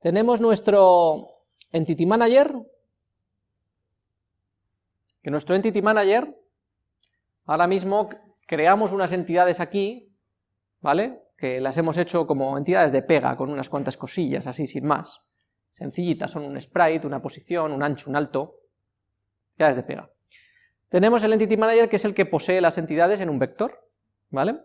Tenemos nuestro Entity Manager, que nuestro Entity Manager, ahora mismo creamos unas entidades aquí, ¿vale? Que las hemos hecho como entidades de pega, con unas cuantas cosillas, así sin más. Sencillitas, son un sprite, una posición, un ancho, un alto, entidades de pega. Tenemos el Entity Manager, que es el que posee las entidades en un vector, ¿vale?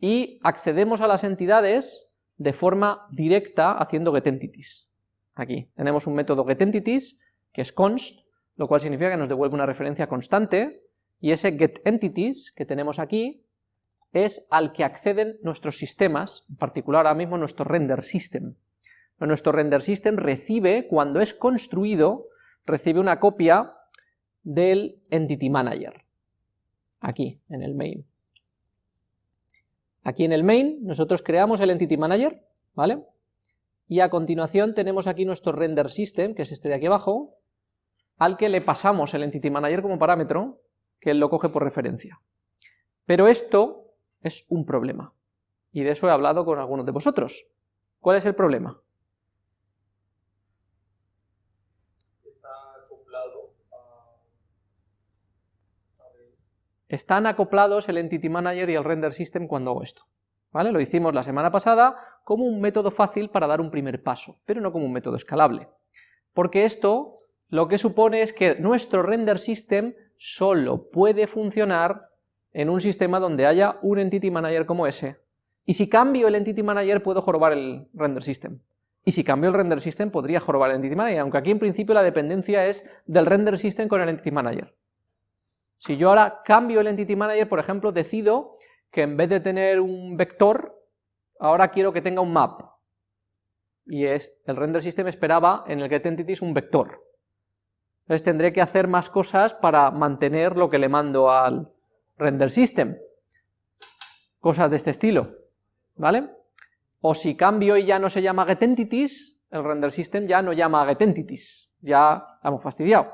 Y accedemos a las entidades de forma directa haciendo getEntities. Aquí tenemos un método getEntities, que es const, lo cual significa que nos devuelve una referencia constante, y ese getEntities que tenemos aquí es al que acceden nuestros sistemas, en particular ahora mismo nuestro render system. Nuestro render system recibe, cuando es construido, recibe una copia del Entity Manager, aquí, en el main. Aquí en el main nosotros creamos el Entity Manager, ¿vale? Y a continuación tenemos aquí nuestro render system, que es este de aquí abajo, al que le pasamos el Entity Manager como parámetro, que él lo coge por referencia. Pero esto es un problema, y de eso he hablado con algunos de vosotros. ¿Cuál es el problema? Están acoplados el Entity Manager y el Render System cuando hago esto. ¿Vale? Lo hicimos la semana pasada como un método fácil para dar un primer paso, pero no como un método escalable. Porque esto lo que supone es que nuestro Render System solo puede funcionar en un sistema donde haya un Entity Manager como ese. Y si cambio el Entity Manager puedo jorobar el Render System. Y si cambio el Render System podría jorobar el Entity Manager, aunque aquí en principio la dependencia es del Render System con el Entity Manager. Si yo ahora cambio el Entity Manager, por ejemplo, decido que en vez de tener un vector, ahora quiero que tenga un map. Y es, el render system esperaba en el getEntities un vector. Entonces tendré que hacer más cosas para mantener lo que le mando al render system. Cosas de este estilo, ¿vale? O si cambio y ya no se llama getEntities, el render system ya no llama getEntities, ya hemos fastidiado.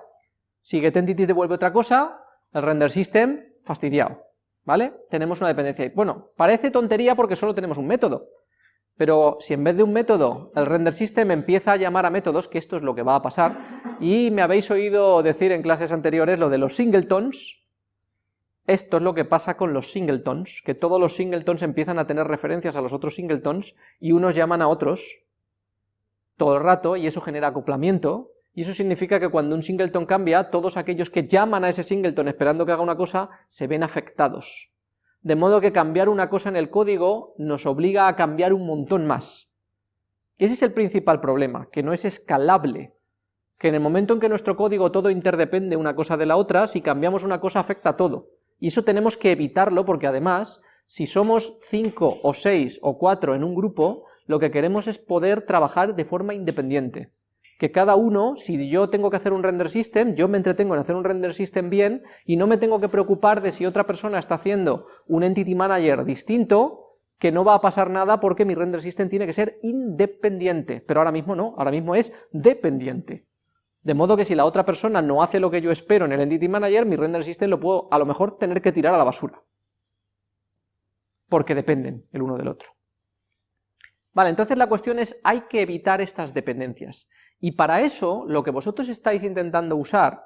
Si getEntities devuelve otra cosa, el render system, fastidiado, ¿vale? Tenemos una dependencia. Bueno, parece tontería porque solo tenemos un método, pero si en vez de un método el render system empieza a llamar a métodos, que esto es lo que va a pasar, y me habéis oído decir en clases anteriores lo de los singletons, esto es lo que pasa con los singletons, que todos los singletons empiezan a tener referencias a los otros singletons, y unos llaman a otros todo el rato, y eso genera acoplamiento, y eso significa que cuando un singleton cambia, todos aquellos que llaman a ese singleton esperando que haga una cosa, se ven afectados. De modo que cambiar una cosa en el código nos obliga a cambiar un montón más. Ese es el principal problema, que no es escalable, que en el momento en que nuestro código todo interdepende una cosa de la otra, si cambiamos una cosa afecta a todo. Y eso tenemos que evitarlo porque además, si somos 5 o 6 o 4 en un grupo, lo que queremos es poder trabajar de forma independiente que cada uno, si yo tengo que hacer un render system, yo me entretengo en hacer un render system bien y no me tengo que preocupar de si otra persona está haciendo un entity manager distinto, que no va a pasar nada porque mi render system tiene que ser independiente, pero ahora mismo no, ahora mismo es dependiente. De modo que si la otra persona no hace lo que yo espero en el entity manager, mi render system lo puedo a lo mejor tener que tirar a la basura. Porque dependen el uno del otro. Vale, entonces la cuestión es, hay que evitar estas dependencias. Y para eso, lo que vosotros estáis intentando usar,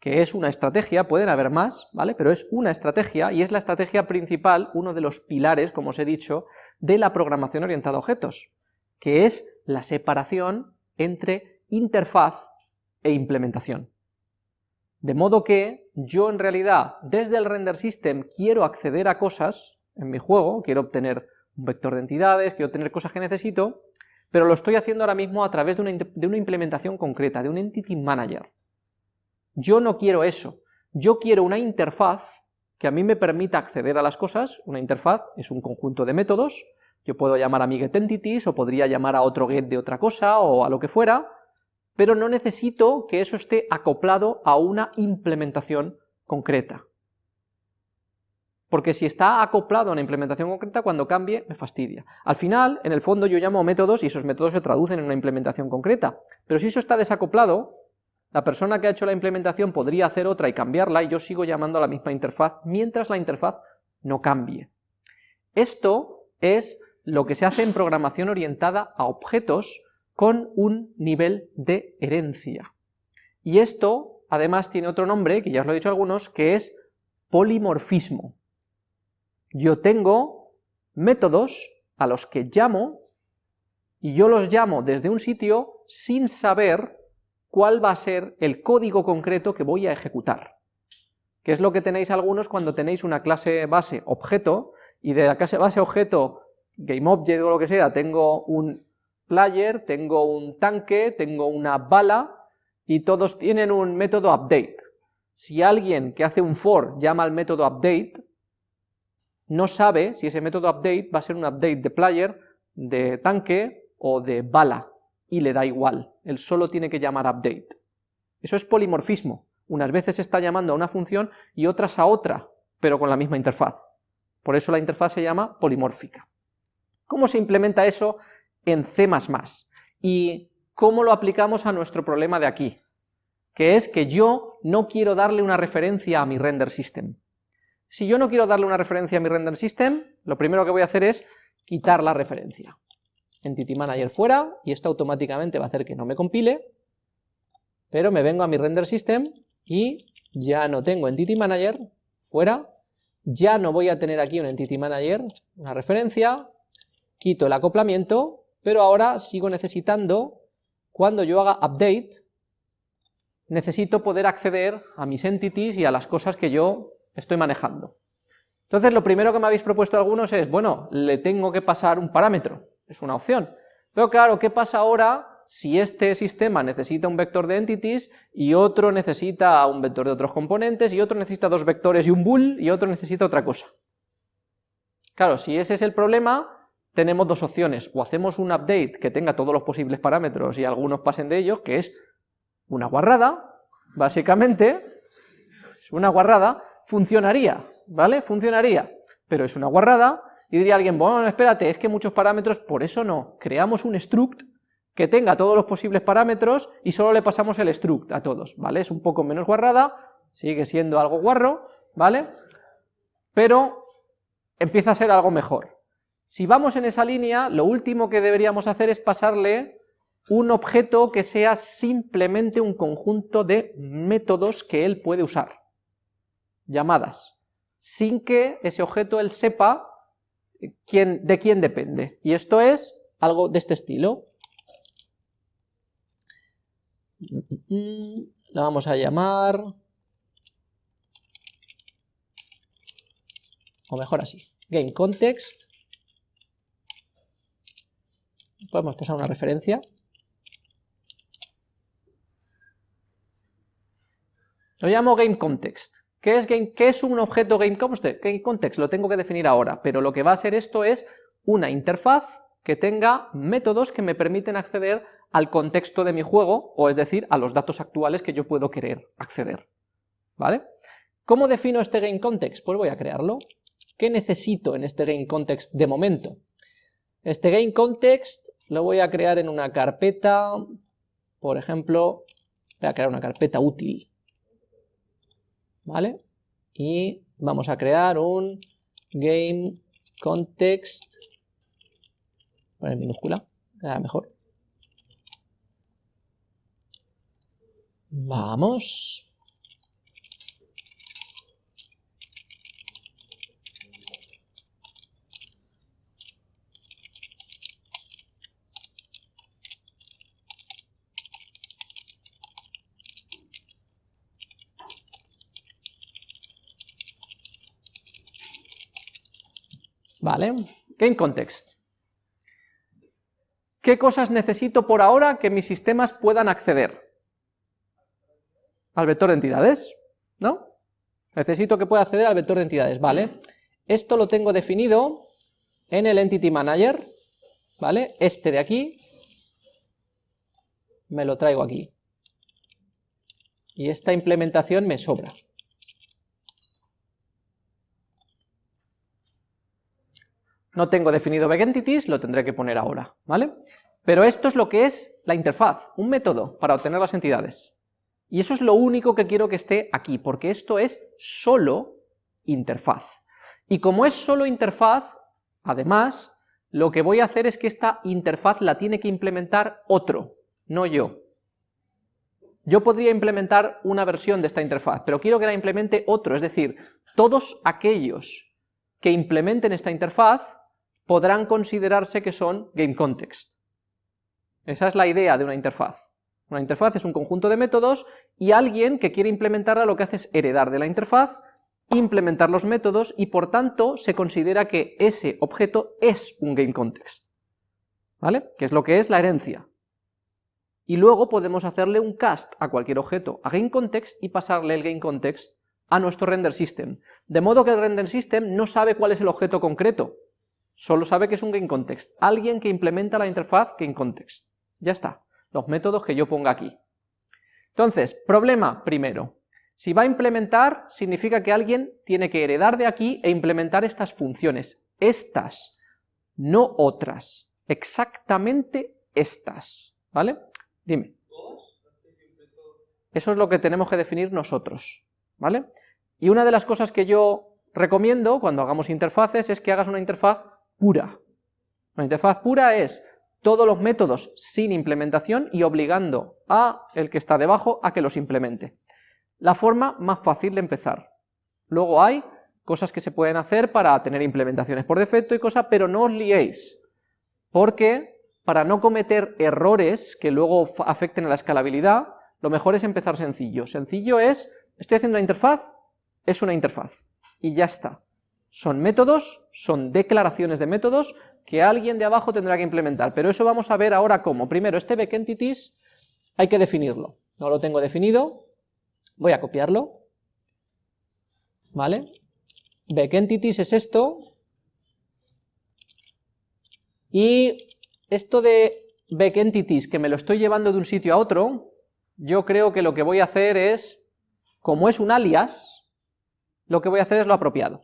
que es una estrategia, pueden haber más, ¿vale? Pero es una estrategia, y es la estrategia principal, uno de los pilares, como os he dicho, de la programación orientada a objetos, que es la separación entre interfaz e implementación. De modo que yo en realidad, desde el render system, quiero acceder a cosas en mi juego, quiero obtener un vector de entidades, quiero obtener cosas que necesito, pero lo estoy haciendo ahora mismo a través de una, implementación concreta, de un Entity Manager. Yo no quiero eso, yo quiero una interfaz que a mí me permita acceder a las cosas, una interfaz es un conjunto de métodos, yo puedo llamar a mi getEntities, o podría llamar a otro get de otra cosa, o a lo que fuera, pero no necesito que eso esté acoplado a una implementación concreta porque si está acoplado a una implementación concreta, cuando cambie me fastidia. Al final, en el fondo yo llamo métodos y esos métodos se traducen en una implementación concreta, pero si eso está desacoplado, la persona que ha hecho la implementación podría hacer otra y cambiarla y yo sigo llamando a la misma interfaz mientras la interfaz no cambie. Esto es lo que se hace en programación orientada a objetos con un nivel de herencia. Y esto, además, tiene otro nombre, que ya os lo he dicho algunos, que es polimorfismo. Yo tengo métodos a los que llamo, y yo los llamo desde un sitio sin saber cuál va a ser el código concreto que voy a ejecutar. Que es lo que tenéis algunos cuando tenéis una clase base objeto, y de la clase base objeto, GameObject o lo que sea, tengo un player, tengo un tanque, tengo una bala, y todos tienen un método update. Si alguien que hace un for llama al método update, no sabe si ese método update va a ser un update de player, de tanque o de bala, y le da igual, él solo tiene que llamar update. Eso es polimorfismo, unas veces está llamando a una función y otras a otra, pero con la misma interfaz. Por eso la interfaz se llama polimórfica. ¿Cómo se implementa eso en C++? ¿Y cómo lo aplicamos a nuestro problema de aquí? Que es que yo no quiero darle una referencia a mi render system. Si yo no quiero darle una referencia a mi render system, lo primero que voy a hacer es quitar la referencia. Entity Manager fuera, y esto automáticamente va a hacer que no me compile, pero me vengo a mi render system y ya no tengo Entity Manager, fuera, ya no voy a tener aquí un Entity Manager, una referencia, quito el acoplamiento, pero ahora sigo necesitando, cuando yo haga update, necesito poder acceder a mis entities y a las cosas que yo estoy manejando. Entonces lo primero que me habéis propuesto algunos es, bueno, le tengo que pasar un parámetro, es una opción. Pero claro, ¿qué pasa ahora si este sistema necesita un vector de entities y otro necesita un vector de otros componentes y otro necesita dos vectores y un bool y otro necesita otra cosa? Claro, si ese es el problema, tenemos dos opciones, o hacemos un update que tenga todos los posibles parámetros y algunos pasen de ellos, que es una guarrada, básicamente, es una guarrada, funcionaría, ¿vale? Funcionaría, pero es una guarrada, y diría alguien, bueno, espérate, es que muchos parámetros, por eso no, creamos un struct que tenga todos los posibles parámetros y solo le pasamos el struct a todos, ¿vale? Es un poco menos guarrada, sigue siendo algo guarro, ¿vale? Pero empieza a ser algo mejor. Si vamos en esa línea, lo último que deberíamos hacer es pasarle un objeto que sea simplemente un conjunto de métodos que él puede usar llamadas, sin que ese objeto él sepa quién, de quién depende. Y esto es algo de este estilo. La vamos a llamar... O mejor así, game context. Podemos pasar una referencia. Lo llamo game context. ¿Qué es, game, ¿Qué es un objeto GameContext? Context lo tengo que definir ahora, pero lo que va a ser esto es una interfaz que tenga métodos que me permiten acceder al contexto de mi juego, o es decir, a los datos actuales que yo puedo querer acceder. ¿Vale? ¿Cómo defino este GameContext? Pues voy a crearlo. ¿Qué necesito en este GameContext de momento? Este GameContext lo voy a crear en una carpeta, por ejemplo, voy a crear una carpeta útil. ¿Vale? Y vamos a crear un game context, poner minúscula, mejor. Vamos. ¿Vale? Game Context. ¿Qué cosas necesito por ahora que mis sistemas puedan acceder? Al vector de entidades, ¿no? Necesito que pueda acceder al vector de entidades, ¿vale? Esto lo tengo definido en el Entity Manager, ¿vale? Este de aquí, me lo traigo aquí. Y esta implementación me sobra. No tengo definido entities, lo tendré que poner ahora, ¿vale? Pero esto es lo que es la interfaz, un método para obtener las entidades. Y eso es lo único que quiero que esté aquí, porque esto es solo interfaz. Y como es solo interfaz, además, lo que voy a hacer es que esta interfaz la tiene que implementar otro, no yo. Yo podría implementar una versión de esta interfaz, pero quiero que la implemente otro, es decir, todos aquellos que implementen esta interfaz podrán considerarse que son GameContext. Esa es la idea de una interfaz. Una interfaz es un conjunto de métodos y alguien que quiere implementarla lo que hace es heredar de la interfaz, implementar los métodos y por tanto se considera que ese objeto es un GameContext. ¿Vale? Que es lo que es la herencia y luego podemos hacerle un cast a cualquier objeto a GameContext y pasarle el GameContext a nuestro render system, de modo que el render system no sabe cuál es el objeto concreto, solo sabe que es un GameContext, alguien que implementa la interfaz GameContext. Ya está, los métodos que yo ponga aquí. Entonces, problema primero, si va a implementar, significa que alguien tiene que heredar de aquí e implementar estas funciones, estas, no otras, exactamente estas, ¿vale? Dime. Eso es lo que tenemos que definir nosotros, ¿vale? Y una de las cosas que yo recomiendo cuando hagamos interfaces es que hagas una interfaz pura. Una interfaz pura es todos los métodos sin implementación y obligando a el que está debajo a que los implemente. La forma más fácil de empezar. Luego hay cosas que se pueden hacer para tener implementaciones por defecto y cosas, pero no os liéis, porque para no cometer errores que luego afecten a la escalabilidad, lo mejor es empezar sencillo. Sencillo es, estoy haciendo una interfaz, es una interfaz, y ya está. Son métodos, son declaraciones de métodos que alguien de abajo tendrá que implementar, pero eso vamos a ver ahora cómo. Primero, este backentities hay que definirlo. No lo tengo definido, voy a copiarlo, ¿vale? Backentities es esto, y esto de backentities, que me lo estoy llevando de un sitio a otro, yo creo que lo que voy a hacer es, como es un alias, lo que voy a hacer es lo apropiado.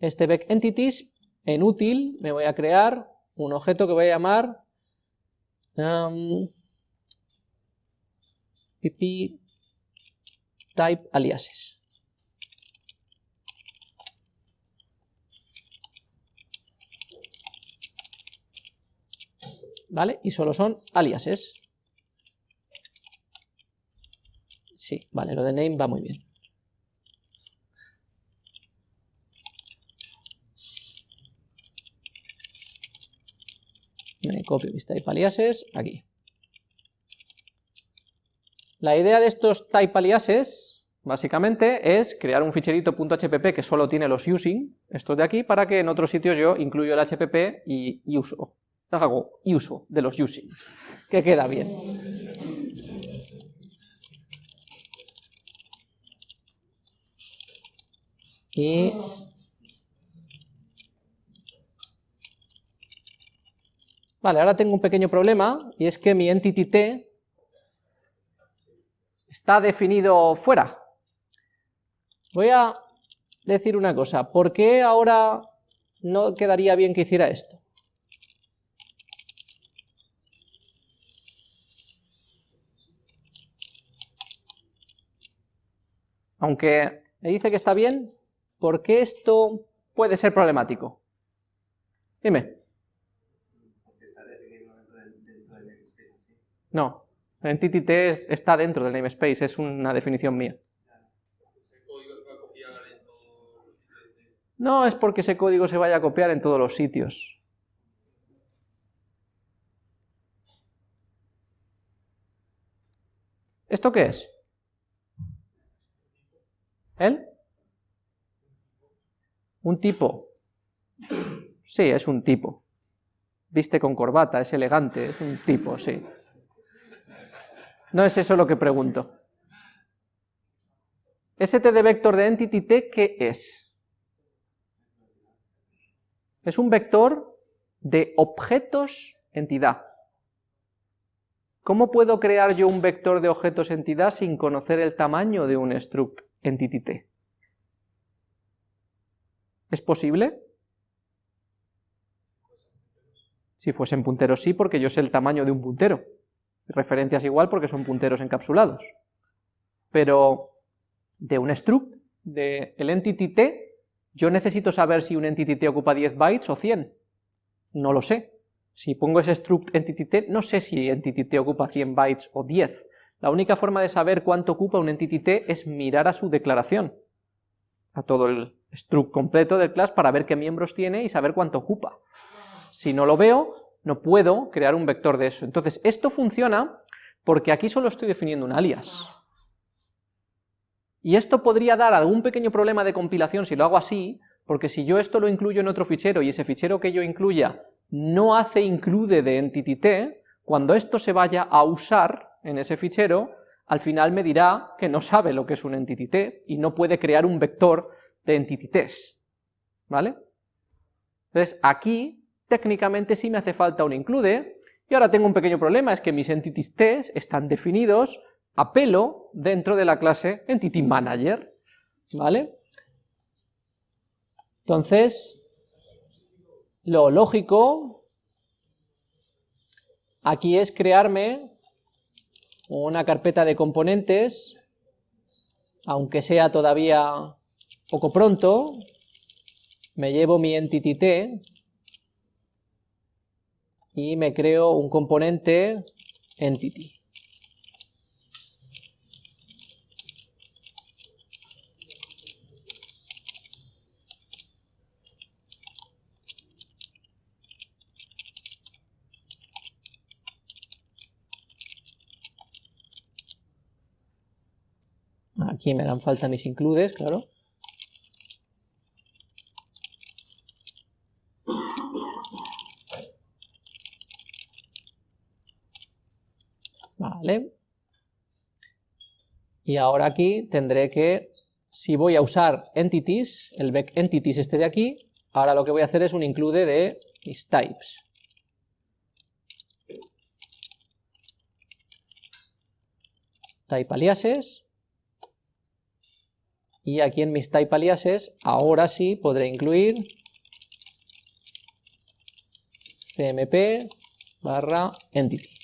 Este backentities, en útil, me voy a crear un objeto que voy a llamar um, type aliases. ¿vale? Y solo son aliases. Sí, vale, lo de name va muy bien. Copio mis type aliases aquí. La idea de estos type aliases, básicamente, es crear un ficherito .hpp que solo tiene los using, estos de aquí, para que en otros sitios yo incluyo el hpp y, uso hago uso de los usings, que queda bien. Y Vale, ahora tengo un pequeño problema, y es que mi entity t está definido fuera. Voy a decir una cosa, ¿por qué ahora no quedaría bien que hiciera esto? Aunque me dice que está bien, ¿por qué esto puede ser problemático? Dime. No, Entity T está dentro del namespace, es una definición mía. No es porque ese código se vaya a copiar en todos los sitios. ¿Esto qué es? ¿Él? Un tipo. Sí, es un tipo. Viste con corbata, es elegante, es un tipo, sí. No es eso lo que pregunto. ST de vector de entity t, ¿qué es? Es un vector de objetos entidad. ¿Cómo puedo crear yo un vector de objetos entidad sin conocer el tamaño de un struct? entity t. ¿Es posible? Si fuesen punteros sí, porque yo sé el tamaño de un puntero. Referencias igual porque son punteros encapsulados. Pero de un struct, de el entity t, yo necesito saber si un entity t ocupa 10 bytes o 100. No lo sé. Si pongo ese struct entityT, no sé si entityT ocupa 100 bytes o 10. La única forma de saber cuánto ocupa un entityT es mirar a su declaración, a todo el struct completo del class para ver qué miembros tiene y saber cuánto ocupa. Si no lo veo, no puedo crear un vector de eso. Entonces, esto funciona porque aquí solo estoy definiendo un alias. Y esto podría dar algún pequeño problema de compilación si lo hago así, porque si yo esto lo incluyo en otro fichero y ese fichero que yo incluya no hace include de entityT, cuando esto se vaya a usar en ese fichero, al final me dirá que no sabe lo que es un entityT y no puede crear un vector de entityTs, ¿vale? Entonces aquí, técnicamente sí me hace falta un include, y ahora tengo un pequeño problema, es que mis entityTs están definidos a pelo dentro de la clase entityManager, ¿vale? Entonces, lo lógico aquí es crearme una carpeta de componentes, aunque sea todavía poco pronto, me llevo mi entity t y me creo un componente entity. Aquí me dan falta mis includes, claro. Y ahora aquí tendré que, si voy a usar entities, el back entities este de aquí, ahora lo que voy a hacer es un include de mis types. Type aliases, y aquí en mis type aliases, ahora sí podré incluir cmp barra entity.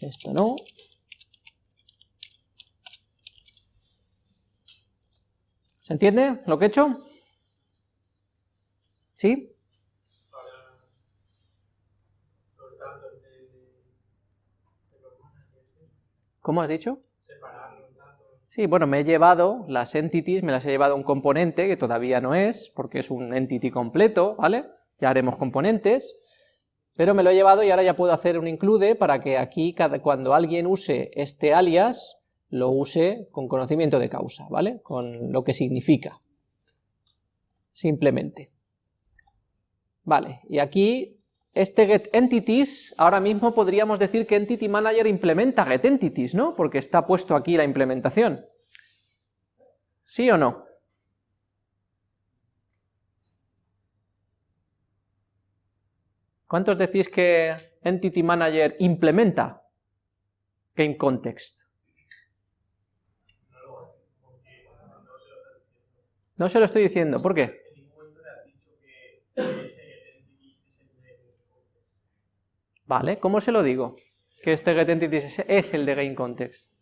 Esto no. ¿Se entiende lo que he hecho? ¿Sí? ¿Cómo has dicho? Sí, bueno, me he llevado las entities, me las he llevado un componente, que todavía no es, porque es un entity completo, ¿vale? Ya haremos componentes, pero me lo he llevado y ahora ya puedo hacer un include para que aquí, cuando alguien use este alias, lo use con conocimiento de causa, ¿vale? Con lo que significa, simplemente. Vale, y aquí este getEntities, ahora mismo podríamos decir que Entity Manager implementa getEntities, ¿no? Porque está puesto aquí la implementación. ¿Sí o no? ¿Cuántos decís que Entity Manager implementa GameContext? No se lo estoy diciendo, ¿por qué? Vale, ¿cómo se lo digo? Que este getEntities es el de GameContext.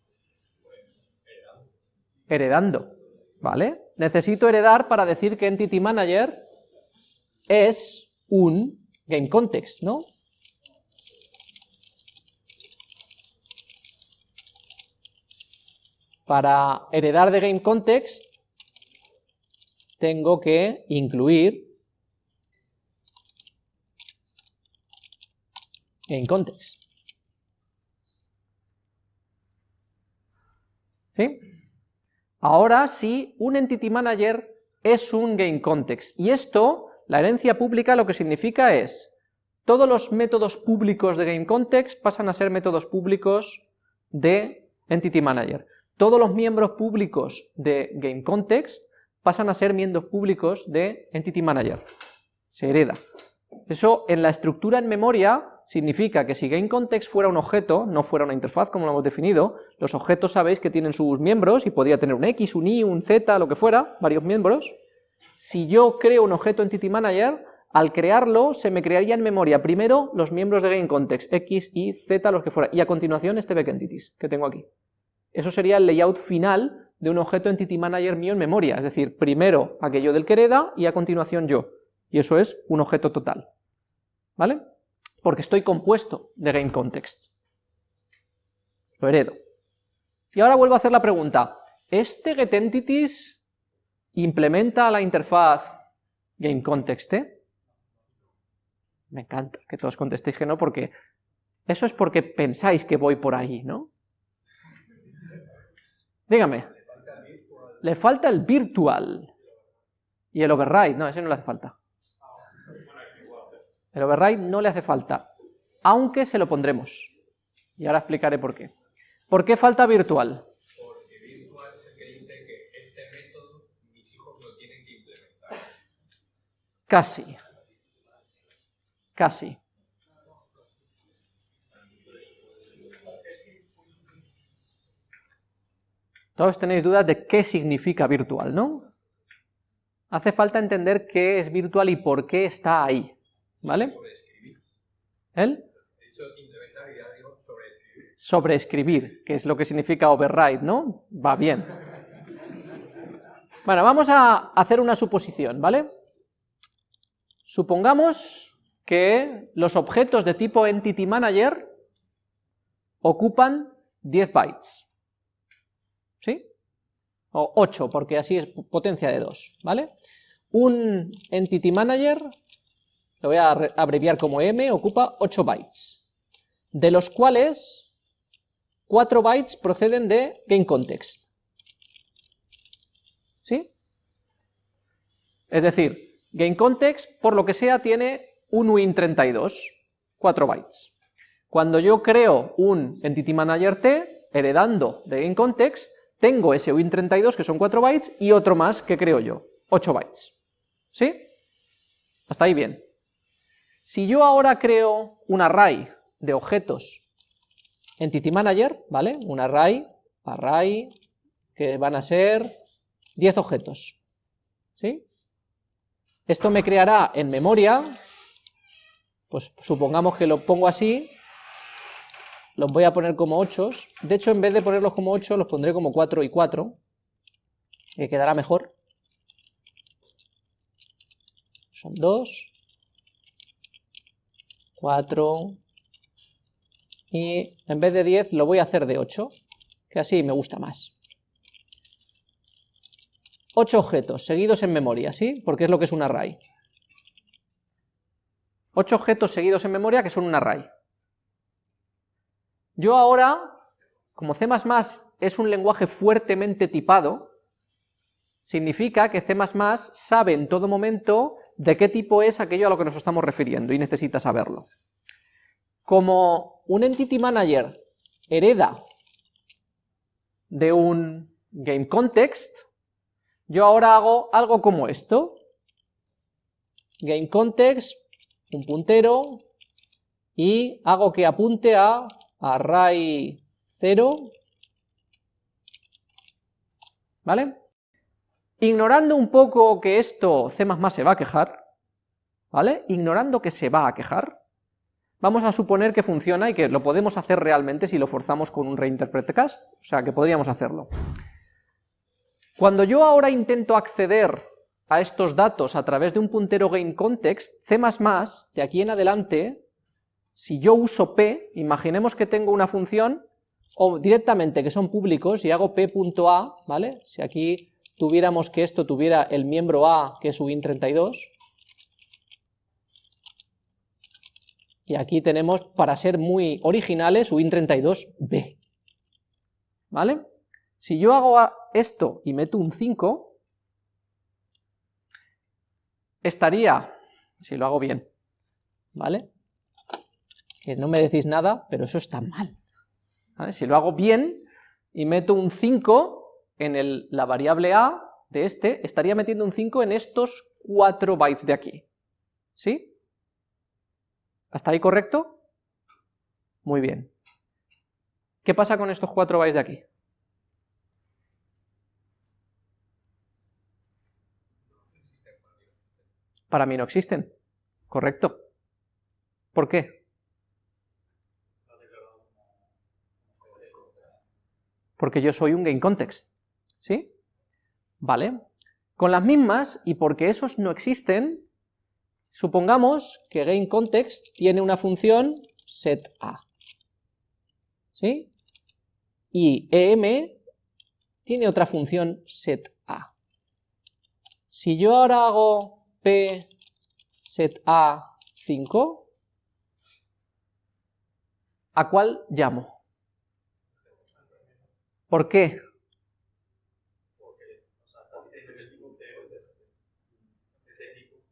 Heredando, ¿vale? Necesito heredar para decir que Entity Manager es un GameContext, ¿no? Para heredar de GameContext tengo que incluir en context. ¿Sí? Ahora sí, un Entity Manager es un GameContext, y esto, la herencia pública lo que significa es, todos los métodos públicos de GameContext pasan a ser métodos públicos de Entity Manager. Todos los miembros públicos de GameContext pasan a ser miembros públicos de Entity Manager. Se hereda. Eso en la estructura en memoria significa que si GameContext fuera un objeto, no fuera una interfaz como lo hemos definido, los objetos sabéis que tienen sus miembros y podría tener un X, un Y, un Z, lo que fuera, varios miembros. Si yo creo un objeto Entity Manager, al crearlo se me crearía en memoria primero los miembros de GameContext, X, Y, Z, los que fuera, y a continuación este backEntities que tengo aquí. Eso sería el layout final de un objeto Entity Manager mío en memoria, es decir, primero aquello del que hereda y a continuación yo, y eso es un objeto total. ¿vale? Porque estoy compuesto de GameContext. Lo heredo. Y ahora vuelvo a hacer la pregunta, ¿este getEntities implementa la interfaz GameContext? Me encanta que todos contestéis que no, porque eso es porque pensáis que voy por ahí, ¿no? Dígame. Le falta el virtual. Y el override, no, ese no le hace falta. El override no le hace falta, aunque se lo pondremos. Y ahora explicaré por qué. ¿Por qué falta virtual? Porque virtual es el que dice que este método mis hijos lo tienen que implementar. Casi. Casi. Todos tenéis dudas de qué significa virtual, ¿no? Hace falta entender qué es virtual y por qué está ahí, ¿vale? ¿El? Sobreescribir, que es lo que significa override, ¿no? Va bien. Bueno, vamos a hacer una suposición, ¿vale? Supongamos que los objetos de tipo Entity Manager ocupan 10 bytes. ¿sí? O 8, porque así es potencia de 2, ¿vale? Un Entity Manager, lo voy a abreviar como M, ocupa 8 bytes, de los cuales 4 bytes proceden de GameContext. ¿Sí? Es decir, GameContext, por lo que sea, tiene un Win32, 4 bytes. Cuando yo creo un Entity Manager T, heredando de GameContext, tengo ese win32 que son 4 bytes y otro más que creo yo, 8 bytes. ¿Sí? Hasta ahí bien. Si yo ahora creo un array de objetos Entity Manager, ¿vale? Un array, array, que van a ser 10 objetos. ¿Sí? Esto me creará en memoria, pues supongamos que lo pongo así, los voy a poner como 8, de hecho en vez de ponerlos como 8 los pondré como 4 y 4, que quedará mejor. Son 2, 4, y en vez de 10 lo voy a hacer de 8, que así me gusta más. 8 objetos seguidos en memoria, ¿sí? Porque es lo que es un array. 8 objetos seguidos en memoria que son un array. Yo ahora, como C++ es un lenguaje fuertemente tipado, significa que C++ sabe en todo momento de qué tipo es aquello a lo que nos estamos refiriendo y necesita saberlo. Como un Entity Manager hereda de un GameContext, yo ahora hago algo como esto, GameContext, un puntero, y hago que apunte a array 0, ¿vale? Ignorando un poco que esto C++ se va a quejar, ¿vale? Ignorando que se va a quejar, vamos a suponer que funciona y que lo podemos hacer realmente si lo forzamos con un reinterpret cast, o sea que podríamos hacerlo. Cuando yo ahora intento acceder a estos datos a través de un puntero gameContext, C++ de aquí en adelante si yo uso p, imaginemos que tengo una función, o directamente que son públicos, y hago p.a, ¿vale? Si aquí tuviéramos que esto tuviera el miembro a, que es win32, y aquí tenemos, para ser muy originales, win32b, ¿vale? Si yo hago esto y meto un 5, estaría, si lo hago bien, ¿vale? que no me decís nada, pero eso está mal. Si lo hago bien y meto un 5 en la variable a de este, estaría metiendo un 5 en estos 4 bytes de aquí. ¿Sí? ¿Hasta ahí correcto? Muy bien. ¿Qué pasa con estos 4 bytes de aquí? Para mí no existen. Correcto. ¿Por qué? porque yo soy un GameContext, ¿sí? Vale. Con las mismas, y porque esos no existen, Supongamos que GameContext tiene una función setA, ¿sí? Y EM tiene otra función setA. Si yo ahora hago P setA 5, ¿a cuál llamo? ¿Por qué?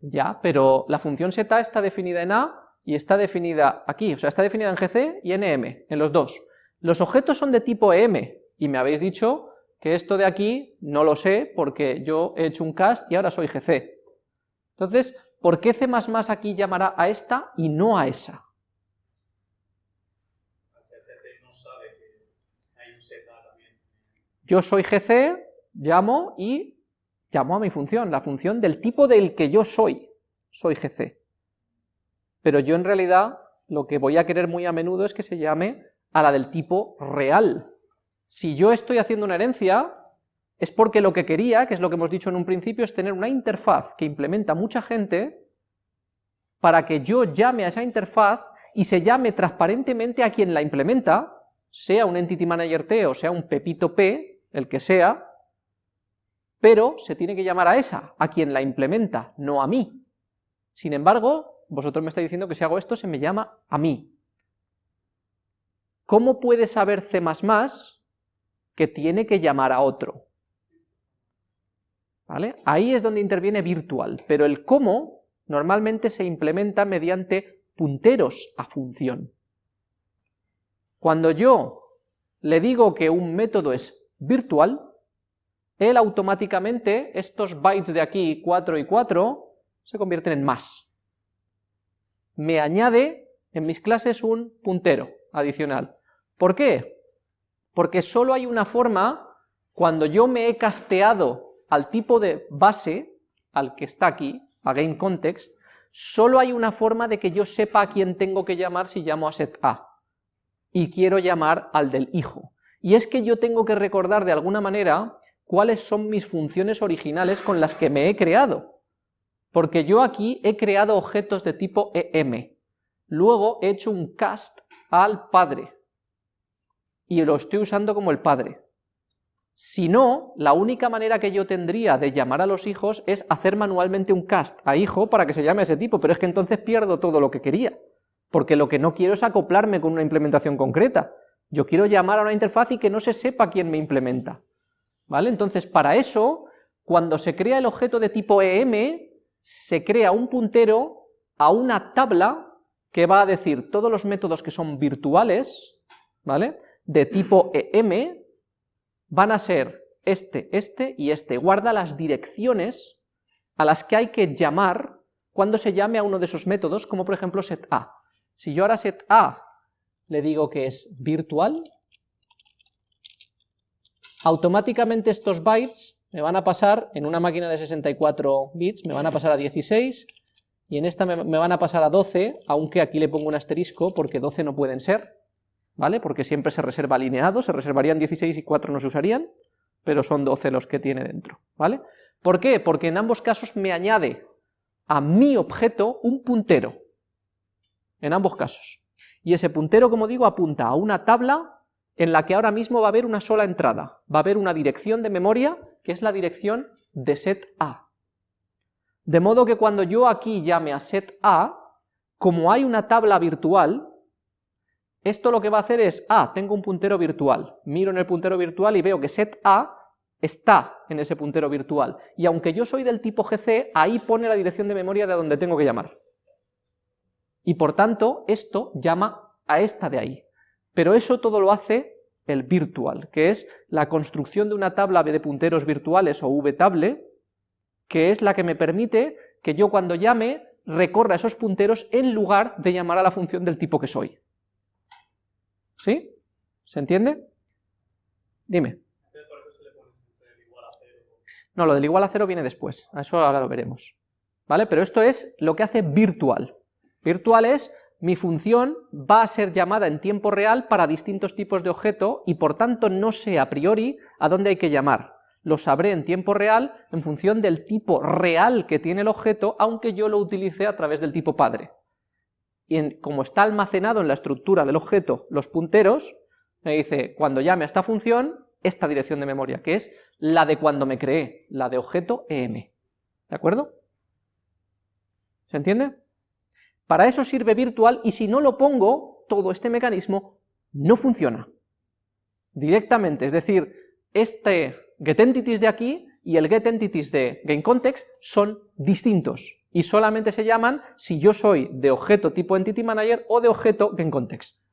Ya, pero la función seta está definida en A y está definida aquí, o sea, está definida en GC y en EM, en los dos. Los objetos son de tipo EM, y me habéis dicho que esto de aquí no lo sé porque yo he hecho un cast y ahora soy GC. Entonces, ¿por qué C++ aquí llamará a esta y no a esa? Yo soy GC, llamo y llamo a mi función, la función del tipo del que yo soy, soy GC. Pero yo en realidad lo que voy a querer muy a menudo es que se llame a la del tipo real. Si yo estoy haciendo una herencia, es porque lo que quería, que es lo que hemos dicho en un principio, es tener una interfaz que implementa mucha gente para que yo llame a esa interfaz y se llame transparentemente a quien la implementa, sea un Entity Manager T o sea un Pepito P, el que sea, pero se tiene que llamar a esa, a quien la implementa, no a mí. Sin embargo, vosotros me estáis diciendo que si hago esto se me llama a mí. ¿Cómo puede saber C++ que tiene que llamar a otro? ¿Vale? Ahí es donde interviene virtual, pero el cómo normalmente se implementa mediante punteros a función. Cuando yo le digo que un método es virtual, él automáticamente, estos bytes de aquí, 4 y 4, se convierten en más. Me añade en mis clases un puntero adicional. ¿Por qué? Porque solo hay una forma, cuando yo me he casteado al tipo de base, al que está aquí, a GameContext, solo hay una forma de que yo sepa a quién tengo que llamar si llamo a set A, y quiero llamar al del hijo. Y es que yo tengo que recordar de alguna manera cuáles son mis funciones originales con las que me he creado. Porque yo aquí he creado objetos de tipo EM, luego he hecho un cast al padre, y lo estoy usando como el padre. Si no, la única manera que yo tendría de llamar a los hijos es hacer manualmente un cast a hijo para que se llame a ese tipo, pero es que entonces pierdo todo lo que quería, porque lo que no quiero es acoplarme con una implementación concreta. Yo quiero llamar a una interfaz y que no se sepa quién me implementa. ¿vale? Entonces, para eso, cuando se crea el objeto de tipo EM, se crea un puntero a una tabla que va a decir todos los métodos que son virtuales, ¿vale? De tipo EM, van a ser este, este y este. Guarda las direcciones a las que hay que llamar cuando se llame a uno de esos métodos, como por ejemplo setA. Si yo ahora setA le digo que es virtual, automáticamente estos bytes me van a pasar, en una máquina de 64 bits, me van a pasar a 16, y en esta me, van a pasar a 12, aunque aquí le pongo un asterisco, porque 12 no pueden ser, ¿vale? Porque siempre se reserva alineado, se reservarían 16 y 4 no se usarían, pero son 12 los que tiene dentro, ¿vale? ¿Por qué? Porque en ambos casos me añade a mi objeto un puntero, en ambos casos. Y ese puntero, como digo, apunta a una tabla en la que ahora mismo va a haber una sola entrada, va a haber una dirección de memoria, que es la dirección de set A. De modo que cuando yo aquí llame a set A, como hay una tabla virtual, esto lo que va a hacer es, ah, tengo un puntero virtual, miro en el puntero virtual y veo que set A está en ese puntero virtual, y aunque yo soy del tipo GC, ahí pone la dirección de memoria de donde tengo que llamar. Y por tanto, esto llama a esta de ahí. Pero eso todo lo hace el virtual, que es la construcción de una tabla de punteros virtuales o vtable, que es la que me permite que yo cuando llame recorra esos punteros en lugar de llamar a la función del tipo que soy. ¿Sí? ¿Se entiende? Dime. No, lo del igual a cero viene después, a eso ahora lo veremos. ¿Vale? Pero esto es lo que hace virtual. Virtual es mi función va a ser llamada en tiempo real para distintos tipos de objeto y por tanto no sé a priori a dónde hay que llamar. lo sabré en tiempo real en función del tipo real que tiene el objeto, aunque yo lo utilice a través del tipo padre. Y como está almacenado en la estructura del objeto los punteros, me dice, cuando llame a esta función, esta dirección de memoria, que es la de cuando me creé, la de objeto em. ¿De acuerdo? ¿Se entiende? Para eso sirve virtual, y si no lo pongo, todo este mecanismo no funciona. Directamente, es decir, este getEntities de aquí y el getEntities de GameContext son distintos, y solamente se llaman si yo soy de objeto tipo EntityManager o de objeto GameContext.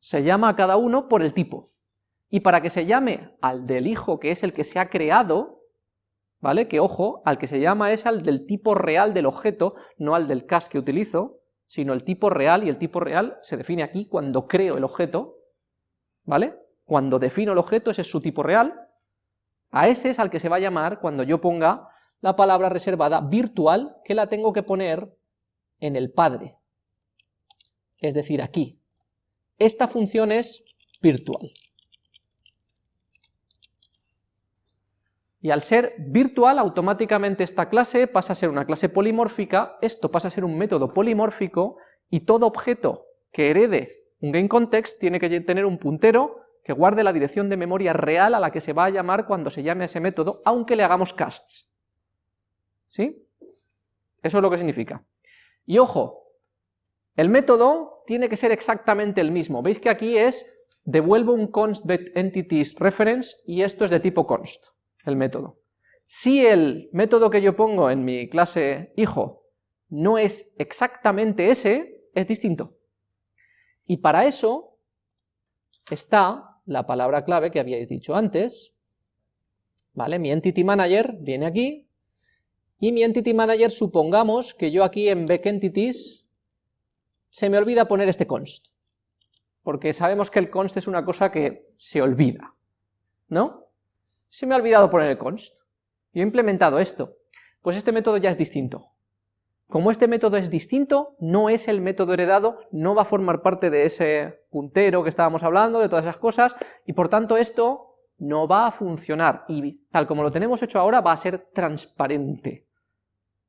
Se llama a cada uno por el tipo. Y para que se llame al del hijo, que es el que se ha creado, ¿vale? Que ojo, al que se llama es al del tipo real del objeto, no al del cast que utilizo, sino el tipo real, y el tipo real se define aquí cuando creo el objeto, ¿vale? Cuando defino el objeto, ese es su tipo real, a ese es al que se va a llamar cuando yo ponga la palabra reservada virtual, que la tengo que poner en el padre, es decir, aquí. Esta función es virtual. Y al ser virtual, automáticamente esta clase pasa a ser una clase polimórfica, esto pasa a ser un método polimórfico, y todo objeto que herede un GameContext tiene que tener un puntero que guarde la dirección de memoria real a la que se va a llamar cuando se llame a ese método, aunque le hagamos casts. ¿Sí? Eso es lo que significa. Y ojo, el método tiene que ser exactamente el mismo. Veis que aquí es devuelvo un const entities reference y esto es de tipo const, el método. Si el método que yo pongo en mi clase hijo no es exactamente ese, es distinto. Y para eso está la palabra clave que habíais dicho antes, ¿vale? Mi Entity Manager viene aquí, y mi Entity Manager supongamos que yo aquí en Entities se me olvida poner este const, porque sabemos que el const es una cosa que se olvida, ¿no? Se me ha olvidado poner el const, yo he implementado esto, pues este método ya es distinto, como este método es distinto, no es el método heredado, no va a formar parte de ese puntero que estábamos hablando, de todas esas cosas, y por tanto esto no va a funcionar, y tal como lo tenemos hecho ahora va a ser transparente.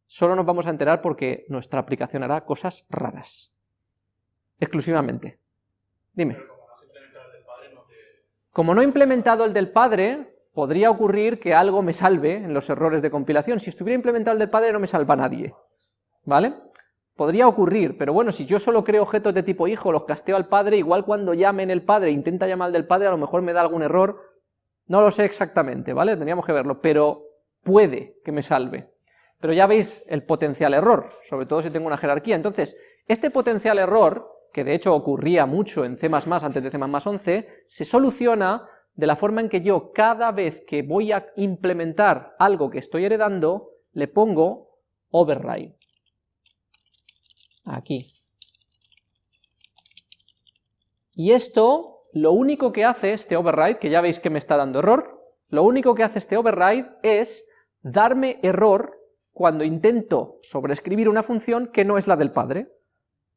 Solo nos vamos a enterar porque nuestra aplicación hará cosas raras. Exclusivamente. Dime. Como no he implementado el del padre, podría ocurrir que algo me salve en los errores de compilación. Si estuviera implementado el del padre no me salva nadie. ¿vale? Podría ocurrir, pero bueno, si yo solo creo objetos de tipo hijo, los casteo al padre, igual cuando llamen el padre, intenta llamar al del padre, a lo mejor me da algún error, no lo sé exactamente, ¿vale? Tendríamos que verlo, pero puede que me salve. Pero ya veis el potencial error, sobre todo si tengo una jerarquía. Entonces, este potencial error, que de hecho ocurría mucho en C++ antes de C++ 11, se soluciona de la forma en que yo cada vez que voy a implementar algo que estoy heredando, le pongo override aquí. Y esto, lo único que hace este override, que ya veis que me está dando error, lo único que hace este override es darme error cuando intento sobreescribir una función que no es la del padre,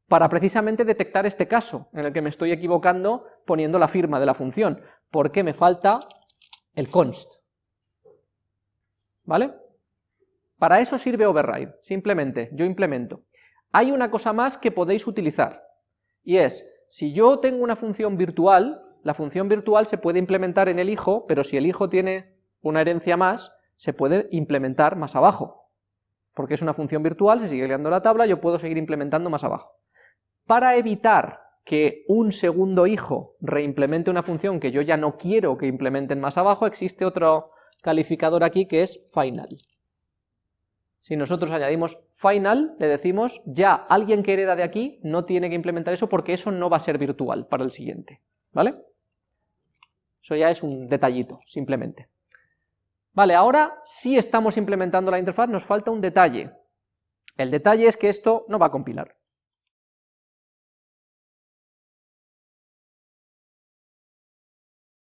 para precisamente detectar este caso, en el que me estoy equivocando poniendo la firma de la función, porque me falta el const. ¿Vale? Para eso sirve override, simplemente, yo implemento. Hay una cosa más que podéis utilizar, y es, si yo tengo una función virtual, la función virtual se puede implementar en el hijo, pero si el hijo tiene una herencia más, se puede implementar más abajo, porque es una función virtual, se sigue creando la tabla, yo puedo seguir implementando más abajo. Para evitar que un segundo hijo reimplemente una función que yo ya no quiero que implementen más abajo, existe otro calificador aquí que es final. Si nosotros añadimos final, le decimos ya alguien que hereda de aquí no tiene que implementar eso porque eso no va a ser virtual para el siguiente, ¿vale? Eso ya es un detallito, simplemente. Vale, ahora sí estamos implementando la interfaz, nos falta un detalle. El detalle es que esto no va a compilar.